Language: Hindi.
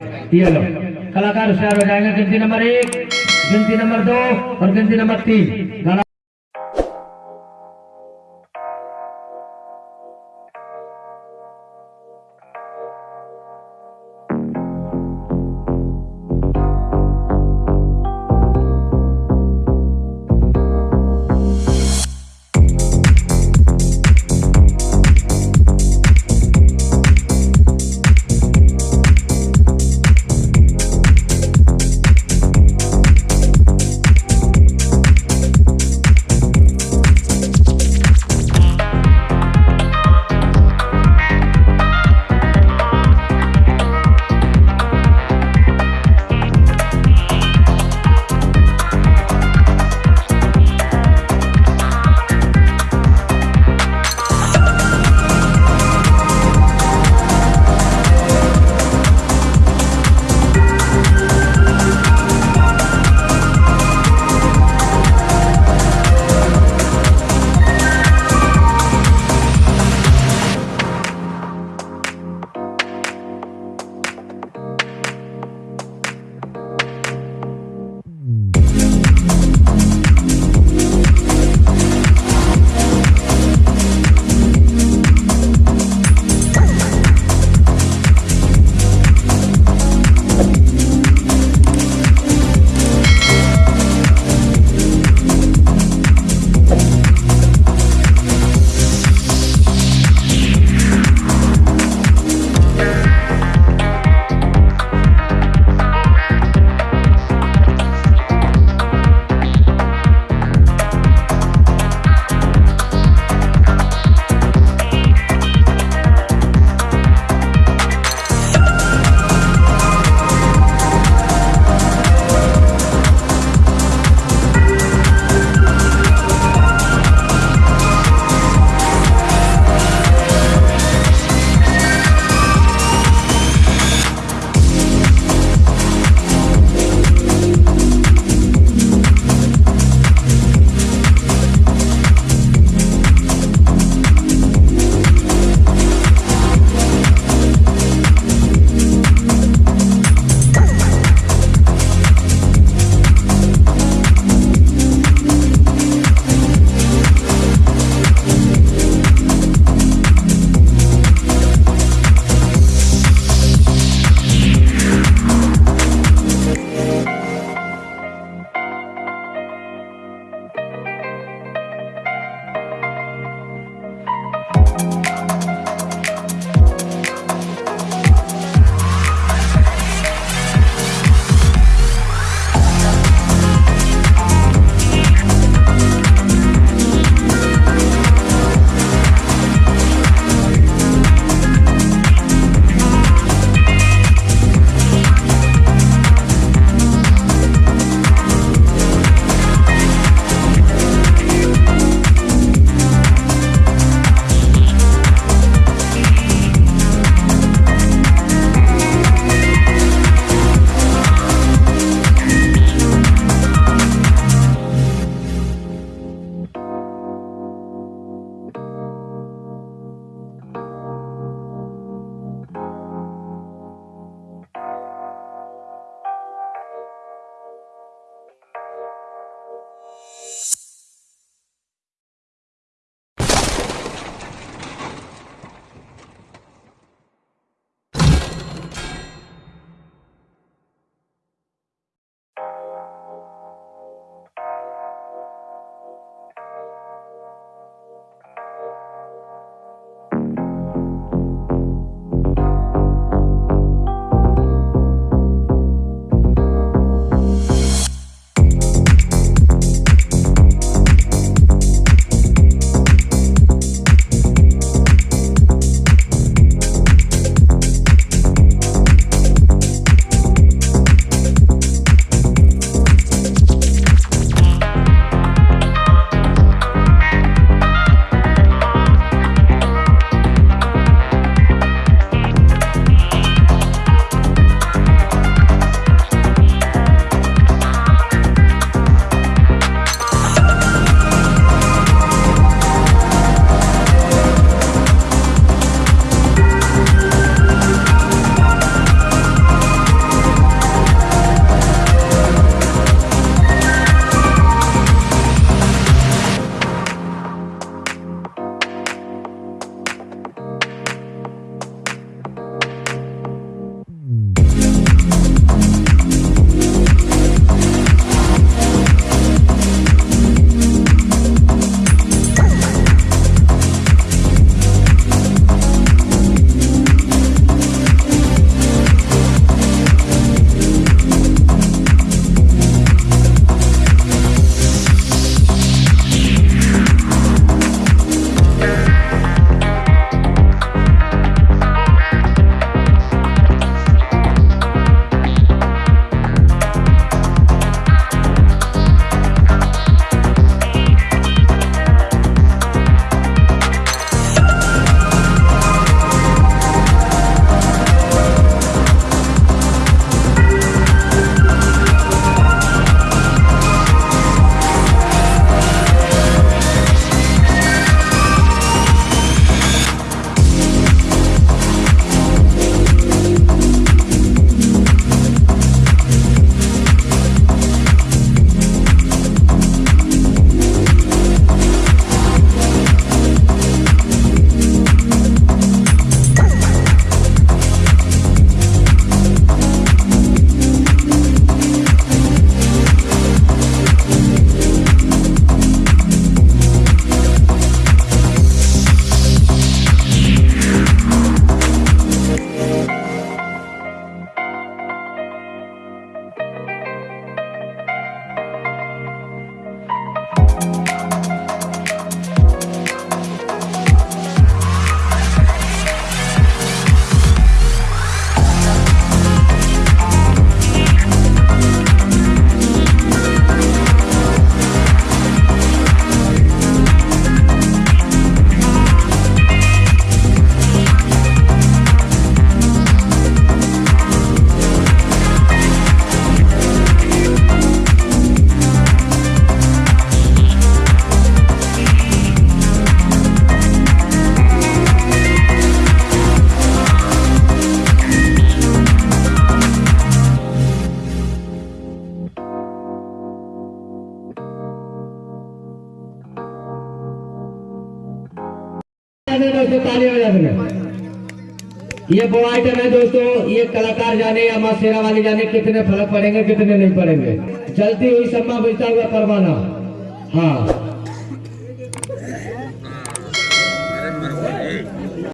लो। कलाकार होशियार हो जाएँगे, गिनती नंबर एक, गिनती नंबर दो और गिनती नंबर तीन। गाना दोस्तों तालियाँ बजा देंगे ये वो आइटम है दोस्तों, ये कलाकार जाने या माँ शेरा वाली जाने, कितने फ़र्क पड़ेंगे, कितने नहीं पड़ेंगे। चलती हुई सम्मा बुझता हुआ परवाना। हाँ।